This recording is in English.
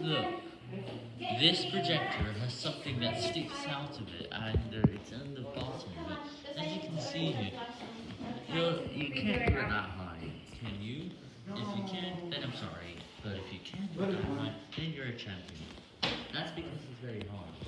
Look, this projector has something that sticks out of it, and it's on the bottom of. As you can see here, you—you can't do it that high, can you? If you can, then I'm sorry, but if you can do it that high, then you're a champion.